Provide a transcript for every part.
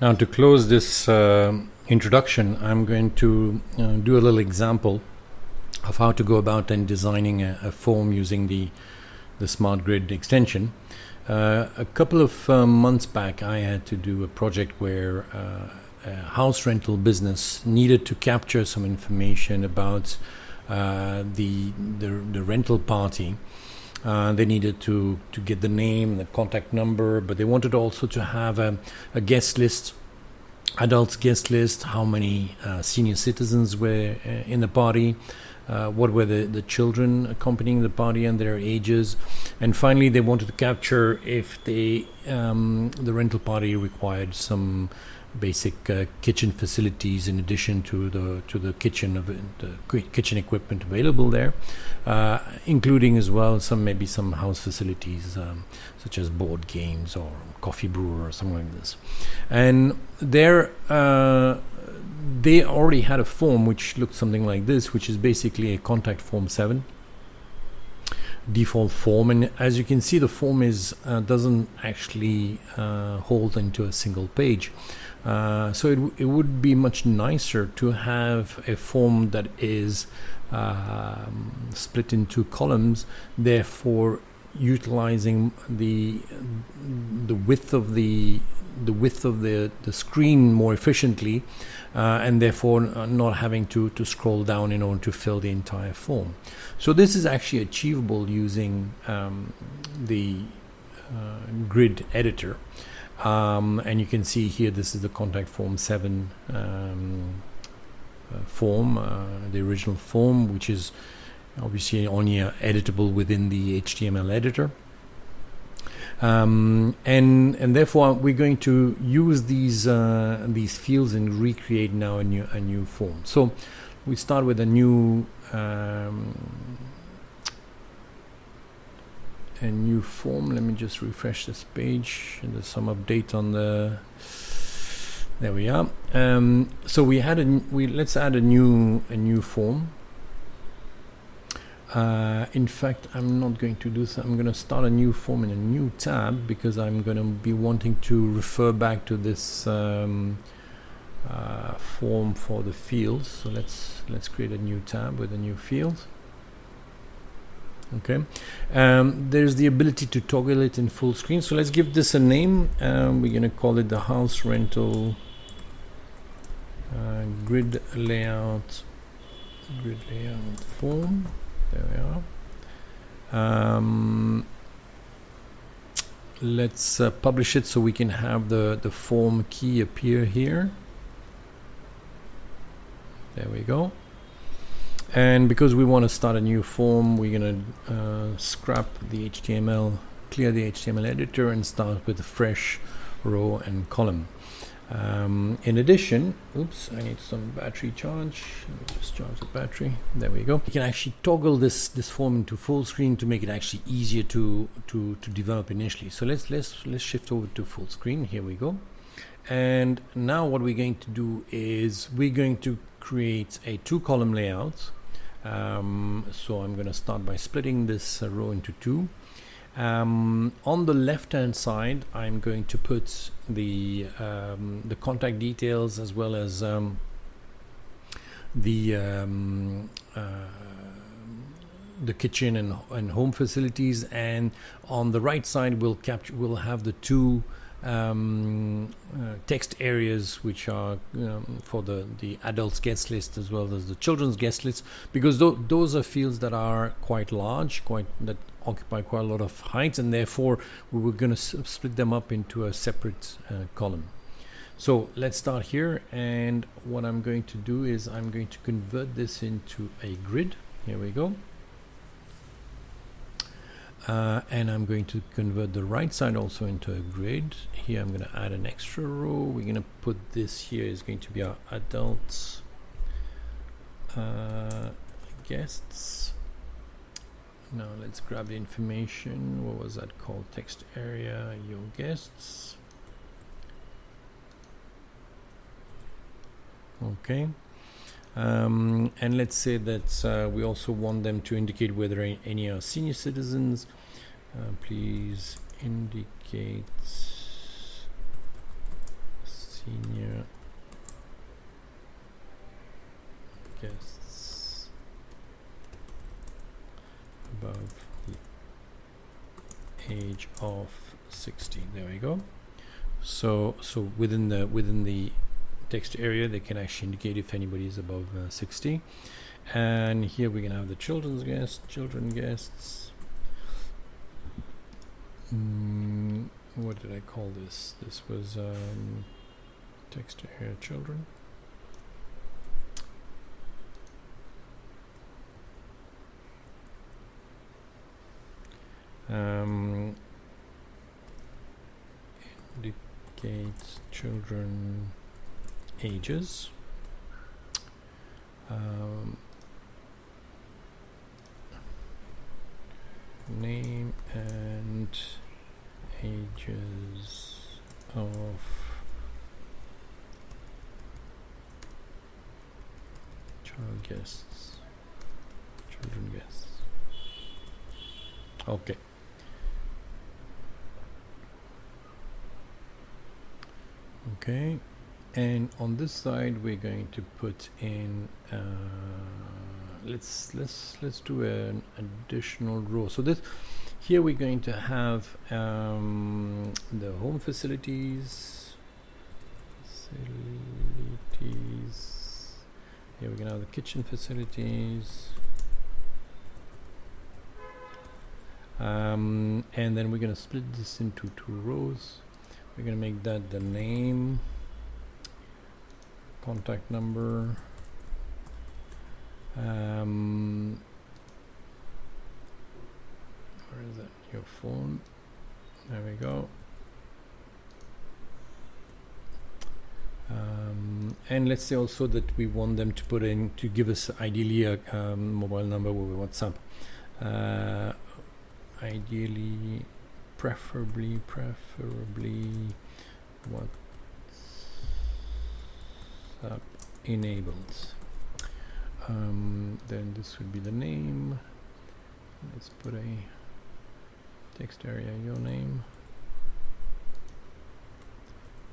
Now to close this uh, introduction, I'm going to uh, do a little example of how to go about and designing a, a form using the the smart grid extension. Uh, a couple of uh, months back, I had to do a project where uh, a house rental business needed to capture some information about uh, the, the, the rental party. Uh, they needed to to get the name, the contact number, but they wanted also to have a, a guest list, adults guest list, how many uh, senior citizens were uh, in the party, uh, what were the, the children accompanying the party and their ages, and finally they wanted to capture if they um, the rental party required some basic uh, kitchen facilities in addition to the to the kitchen of the kitchen equipment available there, uh, including as well some maybe some house facilities um, such as board games or coffee brewer or something like this, and there. Uh, they already had a form which looked something like this, which is basically a contact form 7 default form. And as you can see the form is uh, doesn't actually uh, hold into a single page. Uh, so it, it would be much nicer to have a form that is um, split into columns therefore utilizing the the width of the the width of the, the screen more efficiently uh, and therefore not having to, to scroll down in order to fill the entire form. So this is actually achievable using um, the uh, grid editor. Um, and you can see here this is the contact form 7 um, uh, form, uh, the original form, which is obviously only uh, editable within the HTML editor. Um, and and therefore we're going to use these uh, these fields and recreate now a new a new form. So we start with a new um, a new form. Let me just refresh this page. There's some update on the. There we are. Um, so we had a we let's add a new a new form. Uh, in fact, I'm not going to do so. I'm going to start a new form in a new tab because I'm going to be wanting to refer back to this um, uh, form for the fields. So let's let's create a new tab with a new field. Okay, um, there's the ability to toggle it in full screen. So let's give this a name. Um, we're going to call it the house rental uh, grid layout grid layout form there we are. Um, let's uh, publish it so we can have the the form key appear here. There we go. And because we want to start a new form we're gonna uh, scrap the HTML clear the HTML editor and start with a fresh row and column um, in addition, oops, I need some battery charge. Let me just charge the battery. There we go. You can actually toggle this this form into full screen to make it actually easier to to to develop initially. So let's let's let's shift over to full screen. Here we go. And now what we're going to do is we're going to create a two column layout. Um, so I'm going to start by splitting this uh, row into two. Um, on the left hand side I'm going to put the um, the contact details as well as um, the um, uh, the kitchen and, and home facilities. And on the right side we'll capture we'll have the two um, uh, text areas which are um, for the the adults guest list as well as the children's guest list because th those are fields that are quite large quite that occupy quite a lot of height and therefore we were going to split them up into a separate uh, column. So let's start here and what I'm going to do is I'm going to convert this into a grid. Here we go. Uh, and I'm going to convert the right side also into a grid. Here I'm going to add an extra row. We're going to put this here is going to be our adults uh, guests now let's grab the information. What was that called? Text area your guests. Okay. Um, and let's say that uh, we also want them to indicate whether any are senior citizens. Uh, please indicate senior guests. Age of 60 there we go. So so within the within the text area they can actually indicate if anybody is above uh, 60 and here we can have the children's guests children guests. Mm, what did I call this? This was um, text area children um, indicates children ages. Um, name and ages of child guests. Children guests. Okay okay. And on this side we're going to put in uh, let's let's let's do an additional row so this here we're going to have um, the home facilities. Facilities. Here we're gonna have the kitchen facilities. Um, and then we're gonna split this into two rows we're gonna make that the name. Contact number. Um, where is it? Your phone. There we go. Um, and let's say also that we want them to put in to give us ideally a um, mobile number with WhatsApp. Uh, ideally preferably preferably WhatsApp enabled um, then this would be the name. Let's put a text area your name.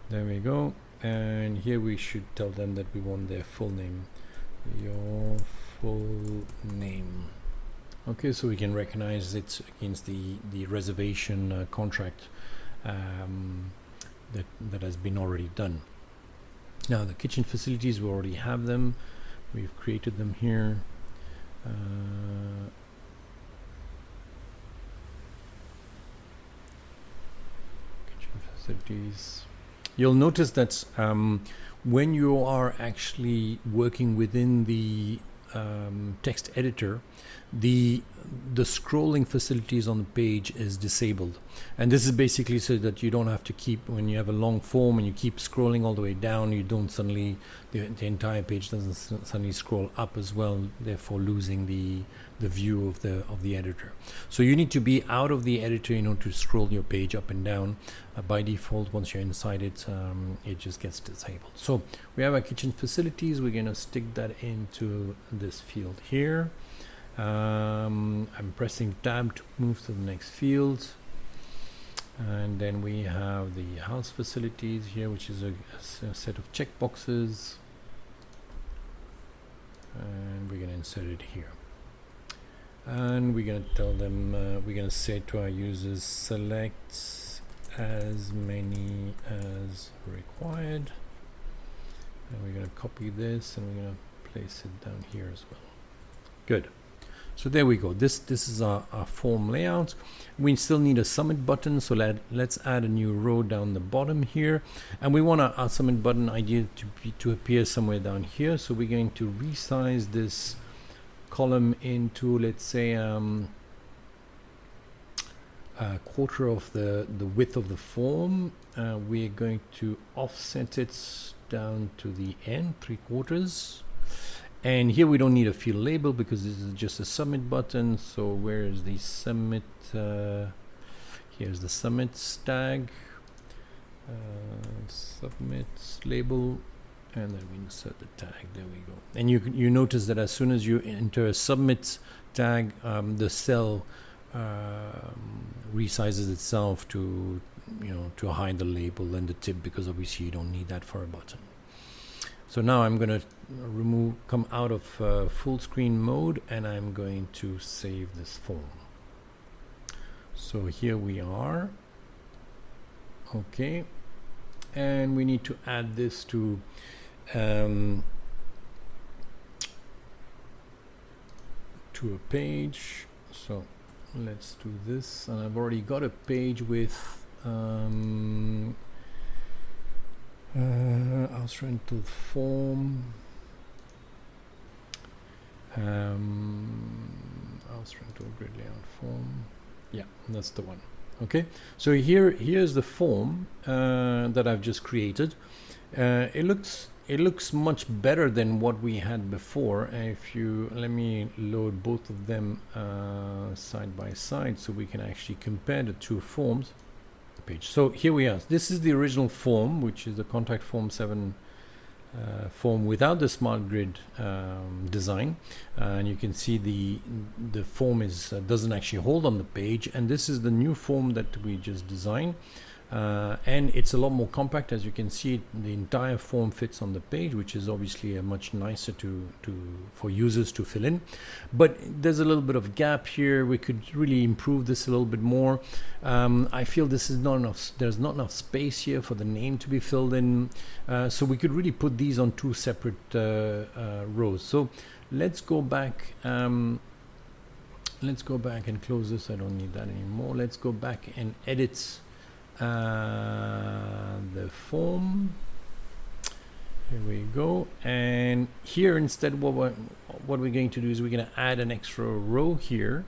There we go. And here we should tell them that we want their full name. Your full name okay so we can recognize it against the the reservation uh, contract um, that that has been already done. Now the kitchen facilities we already have them. We've created them here. Uh, kitchen facilities. You'll notice that um, when you are actually working within the um, text editor the the scrolling facilities on the page is disabled. And this is basically so that you don't have to keep when you have a long form and you keep scrolling all the way down you don't suddenly the, the entire page doesn't suddenly scroll up as well therefore losing the the view of the of the editor. So you need to be out of the editor in order to scroll your page up and down. Uh, by default once you're inside it um, it just gets disabled. So we have our kitchen facilities. We're going to stick that into this field here. Um, I'm pressing tab to move to the next field. And then we have the house facilities here which is a, a set of checkboxes and we're going to insert it here and we're going to tell them uh, we're going to say to our users select as many as required and we're going to copy this and we're going to place it down here as well good so there we go. This this is our, our form layout. We still need a submit button. So let, let's add a new row down the bottom here. And we want our, our submit button idea to, be, to appear somewhere down here. So we're going to resize this column into, let's say, um, a quarter of the, the width of the form. Uh, we're going to offset it down to the end, three quarters and here we don't need a field label because this is just a submit button so where is the submit uh, here's the submit tag uh, submit label and then we insert the tag. There we go. And you you notice that as soon as you enter a submit tag um, the cell um, resizes itself to you know to hide the label and the tip because obviously you don't need that for a button. So now I'm going to remove come out of uh, full screen mode and I'm going to save this form. So here we are. Okay. And we need to add this to um, to a page. So let's do this. And I've already got a page with um, uh, house rental form. Um, house rental grid layout form. Yeah that's the one. Okay? So here here's the form uh, that I've just created. Uh, it looks it looks much better than what we had before. If you let me load both of them uh, side by side so we can actually compare the two forms. Page. So here we are. This is the original form which is the contact form 7 uh, form without the smart grid um, design. Uh, and you can see the the form is uh, doesn't actually hold on the page. And this is the new form that we just designed uh, and it's a lot more compact. As you can see the entire form fits on the page which is obviously a much nicer to to for users to fill in. But there's a little bit of gap here. We could really improve this a little bit more. Um, I feel this is not enough there's not enough space here for the name to be filled in. Uh, so we could really put these on two separate uh, uh rows. So let's go back um, let's go back and close this. I don't need that anymore. Let's go back and edit uh, the form. Here we go. And here instead what we're, what we're going to do is we're going to add an extra row here.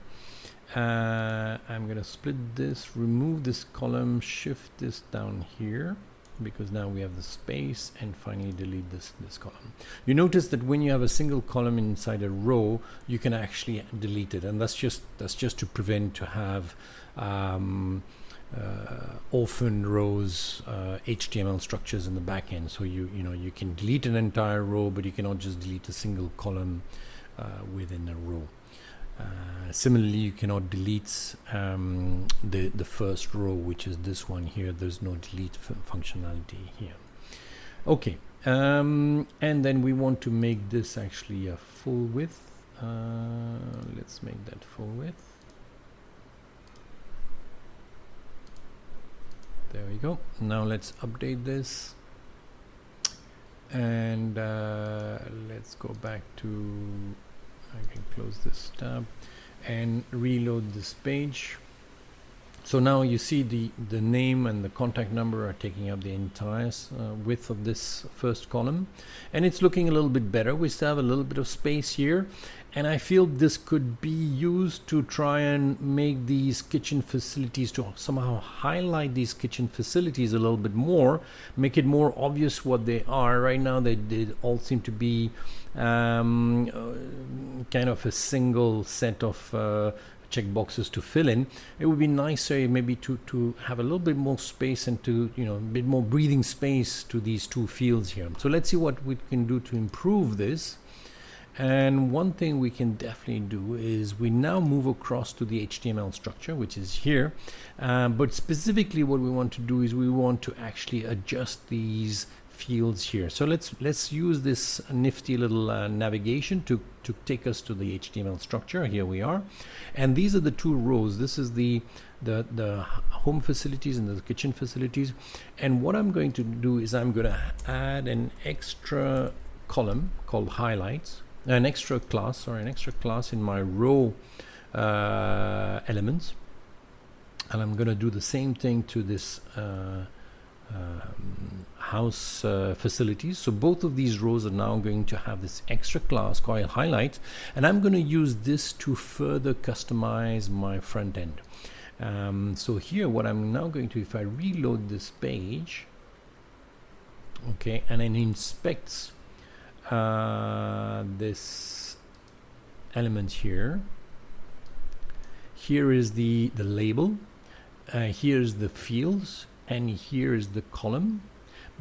Uh, I'm going to split this remove this column shift this down here because now we have the space and finally delete this this column. You notice that when you have a single column inside a row you can actually delete it and that's just that's just to prevent to have um, orphan rows uh, HTML structures in the backend. So you you know you can delete an entire row, but you cannot just delete a single column uh, within a row. Uh, similarly, you cannot delete um, the the first row, which is this one here. There's no delete functionality here. Okay, um, and then we want to make this actually a full width. Uh, let's make that full width. There we go. Now let's update this. And uh, let's go back to I can close this tab and reload this page so now you see the the name and the contact number are taking up the entire uh, width of this first column. And it's looking a little bit better. We still have a little bit of space here. And I feel this could be used to try and make these kitchen facilities to somehow highlight these kitchen facilities a little bit more make it more obvious what they are. Right now they, they all seem to be um, uh, kind of a single set of uh, check boxes to fill in it would be nicer maybe to to have a little bit more space and to you know a bit more breathing space to these two fields here so let's see what we can do to improve this and one thing we can definitely do is we now move across to the HTML structure, which is here. Um, but specifically what we want to do is we want to actually adjust these fields here. So let's let's use this nifty little uh, navigation to, to take us to the HTML structure. Here we are. And these are the two rows. This is the the, the home facilities and the kitchen facilities. And what I'm going to do is I'm going to add an extra column called highlights an extra class or an extra class in my row uh, elements and I'm gonna do the same thing to this uh, um, house uh, facilities. So both of these rows are now going to have this extra class called highlight and I'm going to use this to further customize my front end. Um, so here what I'm now going to if I reload this page okay and it inspects uh, this element here. Here is the the label. Uh, here's the fields and here is the column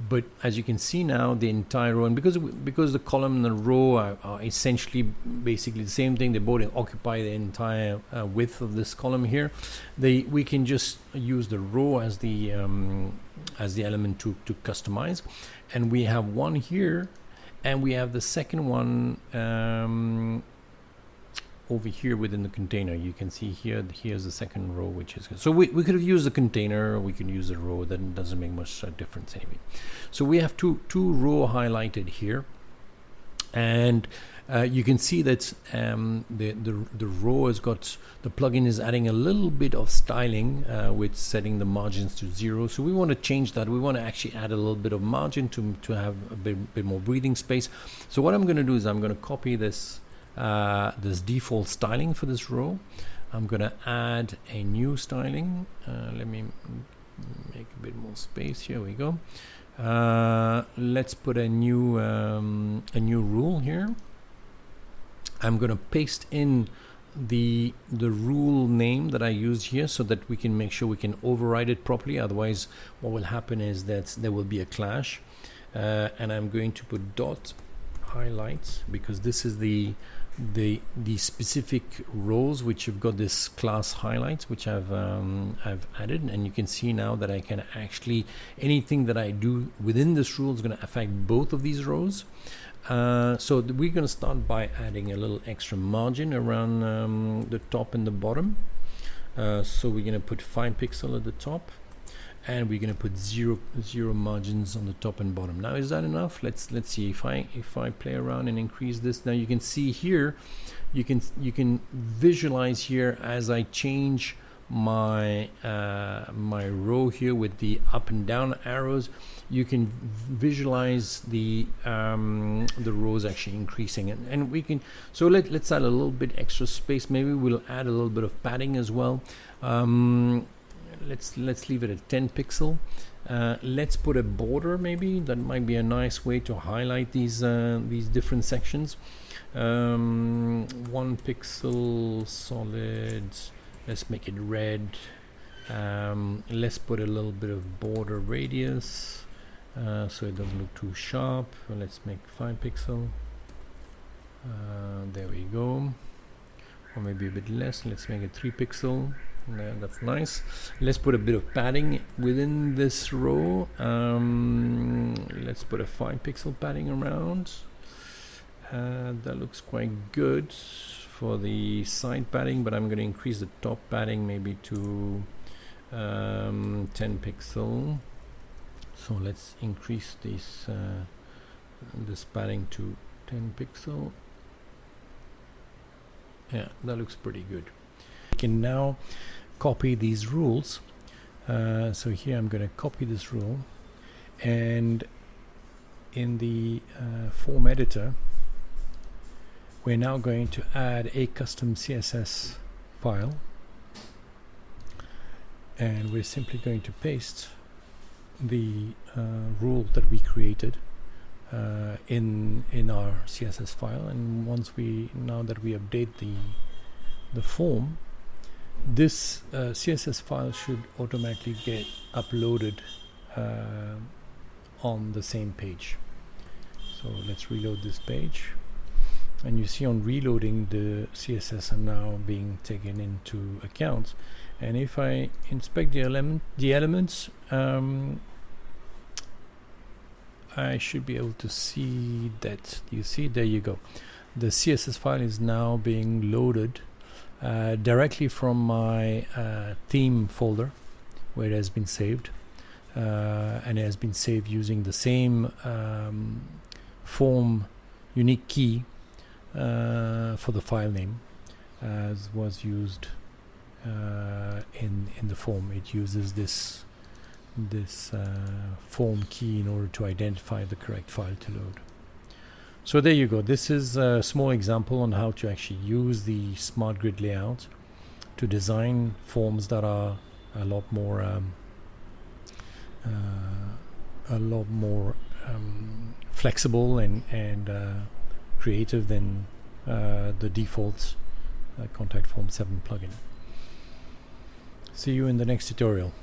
but as you can see now the entire row and because because the column and the row are, are essentially basically the same thing they both occupy the entire uh, width of this column here they we can just use the row as the um, as the element to to customize. And we have one here and we have the second one um, over here within the container. You can see here here's the second row which is so we, we could have used the container we can use a row that doesn't make much uh, difference anyway. So we have two two row highlighted here. And uh, you can see that um, the, the the row has got the plugin is adding a little bit of styling uh, with setting the margins to zero. So we want to change that. We want to actually add a little bit of margin to, to have a bit, bit more breathing space. So what I'm going to do is I'm going to copy this uh, this default styling for this row. I'm going to add a new styling. Uh, let me make a bit more space. Here we go. Uh, let's put a new um, a new rule here. I'm going to paste in the the rule name that I used here so that we can make sure we can override it properly otherwise what will happen is that there will be a clash uh, and I'm going to put dot highlights because this is the the the specific rows which you've got this class highlights which I've um, I've added. And you can see now that I can actually anything that I do within this rule is going to affect both of these rows uh, so we're going to start by adding a little extra margin around um, the top and the bottom. Uh, so we're going to put 5 pixel at the top and we're going to put zero zero margins on the top and bottom. Now is that enough? Let's let's see. If I if I play around and increase this now you can see here you can you can visualize here as I change my uh, my row here with the up and down arrows you can visualize the um, the rows actually increasing. And, and we can so let, let's add a little bit extra space. Maybe we'll add a little bit of padding as well. Um, let's let's leave it at 10 pixel. Uh, let's put a border maybe. That might be a nice way to highlight these uh, these different sections. Um, one pixel solid. Let's make it red. Um, let's put a little bit of border radius uh, so it doesn't look too sharp. Let's make 5 pixel. Uh, there we go. Or maybe a bit less. Let's make it 3 pixel yeah, that's nice. Let's put a bit of padding within this row. Um, let's put a 5 pixel padding around. Uh, that looks quite good for the side padding but I'm going to increase the top padding maybe to um, 10 pixel. So let's increase this uh, this padding to 10 pixel. Yeah that looks pretty good. Can now copy these rules. Uh, so here I'm going to copy this rule. And in the uh, form editor we're now going to add a custom CSS file. And we're simply going to paste the uh, rule that we created uh, in in our CSS file. And once we now that we update the the form this uh, CSS file should automatically get uploaded uh, on the same page. So let's reload this page. And you see on reloading the CSS are now being taken into account and if I inspect the element the elements um, I should be able to see that. You see there you go. The CSS file is now being loaded uh, directly from my uh, theme folder where it has been saved uh, and it has been saved using the same um, form unique key uh, for the file name as was used in in the form. It uses this this form key in order to identify the correct file to load so there you go. This is a small example on how to actually use the smart grid layout to design forms that are a lot more um, uh, a lot more um, flexible and and uh, creative than uh, the default uh, contact form 7 plugin. See you in the next tutorial.